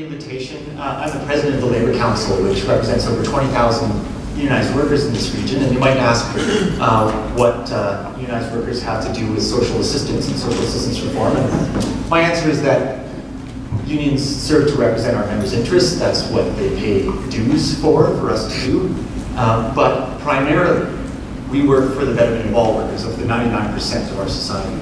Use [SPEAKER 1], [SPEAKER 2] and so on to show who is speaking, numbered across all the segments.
[SPEAKER 1] the invitation. Uh, I'm the president of the Labor Council, which represents over 20,000 unionized workers in this region. And you might ask uh, what uh, unionized workers have to do with social assistance and social assistance reform. And my answer is that unions serve to represent our members' interests. That's what they pay dues for, for us to do. Um, but primarily, we work for the betterment of all workers, of the 99% of our society.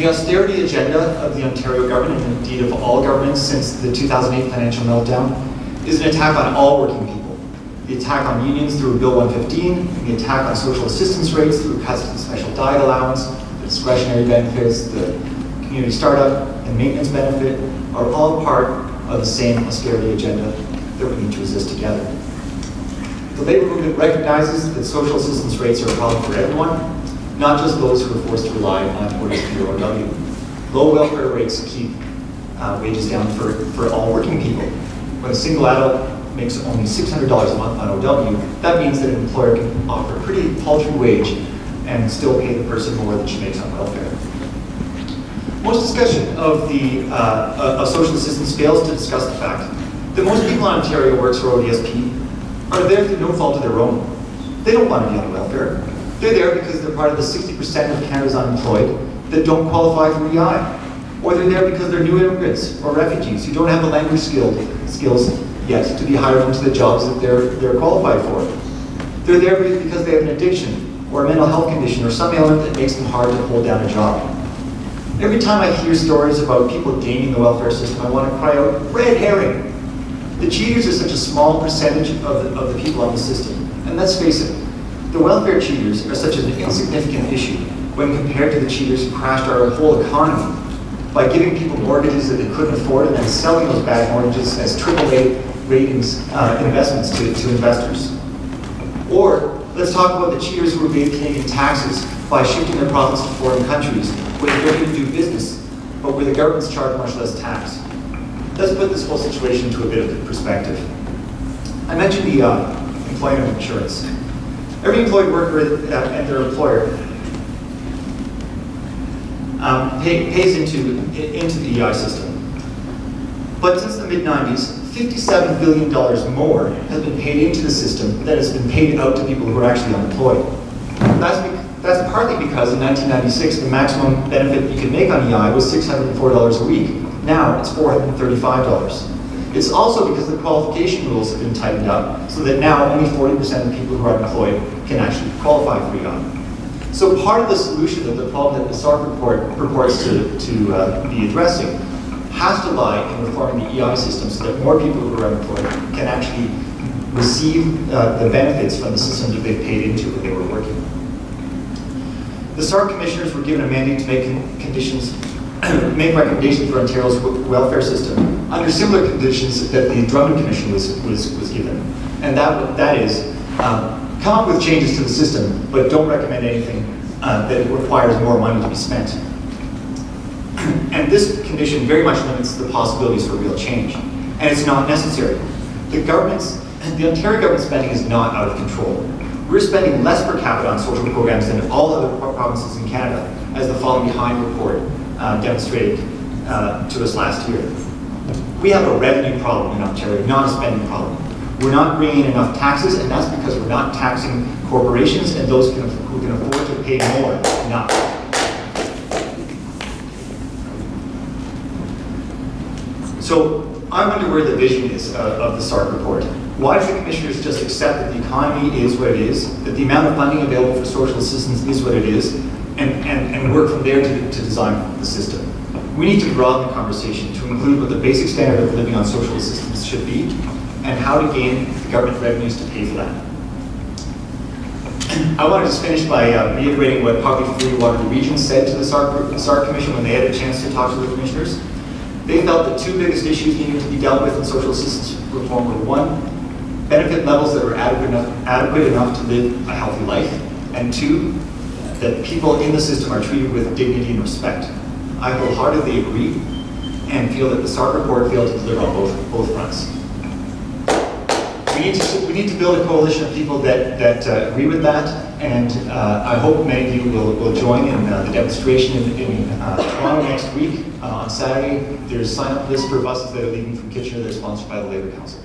[SPEAKER 1] The austerity agenda of the Ontario government, and indeed of all governments since the 2008 financial meltdown, is an attack on all working people. The attack on unions through Bill 115, the attack on social assistance rates through cuts to the special diet allowance, the discretionary benefits, the community startup, and maintenance benefit are all part of the same austerity agenda that we need to resist together. The labor movement recognizes that social assistance rates are a problem for everyone, not just those who are forced to rely on orders or OW. Low welfare rates keep uh, wages down for, for all working people. When a single adult makes only $600 a month on OW, that means that an employer can offer a pretty paltry wage and still pay the person more than she makes on welfare. Most discussion of the uh, of social assistance fails to discuss the fact that most people in Ontario works for ODSP are there through no fault of their own. They don't want to be on welfare. They're there because they're part of the 60% of Canada's unemployed that don't qualify for EI. Or they're there because they're new immigrants or refugees who don't have the language skilled, skills yet to be hired into the jobs that they're, they're qualified for. They're there because they have an addiction or a mental health condition or some ailment that makes them hard to hold down a job. Every time I hear stories about people gaming the welfare system, I want to cry out, red herring. The cheaters are such a small percentage of the, of the people on the system. And let's face it, the welfare cheaters are such an insignificant issue when compared to the cheaters who crashed our whole economy by giving people mortgages that they couldn't afford and then selling those bad mortgages as AAA ratings uh, investments to, to investors. Or let's talk about the cheaters who evade Canadian taxes by shifting their profits to foreign countries where they're going to do business, but where the governments charge much less tax. Let's put this whole situation into a bit of perspective. I mentioned the uh, employment insurance. Every employed worker and their employer um, pay, pays into, into the EI system. But since the mid-90s, $57 billion more has been paid into the system than has been paid out to people who are actually unemployed. That's, that's partly because in 1996, the maximum benefit you could make on EI was $604 a week. Now it's $435. It's also because the qualification rules have been tightened up so that now only 40% of people who are employed can actually qualify for EI. So part of the solution of the problem that the SARC report purports to, to uh, be addressing has to lie in reforming the EI system so that more people who are unemployed can actually receive uh, the benefits from the system that they paid into when they were working. The SARC commissioners were given a mandate to make conditions make recommendations for Ontario's welfare system under similar conditions that the Drummond Commission was, was, was given. And that, that is, um, come up with changes to the system, but don't recommend anything uh, that requires more money to be spent. and this condition very much limits the possibilities for real change. And it's not necessary. The government's, the Ontario government spending is not out of control. We're spending less per capita on social programs than all other provinces in Canada, as the Falling Behind report uh, demonstrated uh, to us last year. We have a revenue problem in Ontario, not a spending problem. We're not bringing in enough taxes, and that's because we're not taxing corporations and those who can, who can afford to pay more enough. So I wonder where the vision is uh, of the SARC report. Why do the commissioners just accept that the economy is what it is, that the amount of funding available for social assistance is what it is, and, and, and work from there to, to design the system. We need to broaden the conversation to include what the basic standard of living on social assistance should be and how to gain the government revenues to pay for that. I want to just finish by uh, reiterating what Poverty Free Waterloo Region said to the SARC, the SARC Commission when they had a chance to talk to the commissioners. They felt the two biggest issues needing to be dealt with in social assistance reform were one, benefit levels that were adequate enough, adequate enough to live a healthy life, and two, that people in the system are treated with dignity and respect. I wholeheartedly agree and feel that the SARC report failed to deliver on both, both fronts. We need to, we need to build a coalition of people that, that uh, agree with that, and uh, I hope many of you will, will join in uh, the demonstration in, in uh, Toronto next week. Uh, on Saturday, there's sign-up list for buses that are leaving from Kitchener that are sponsored by the Labour Council.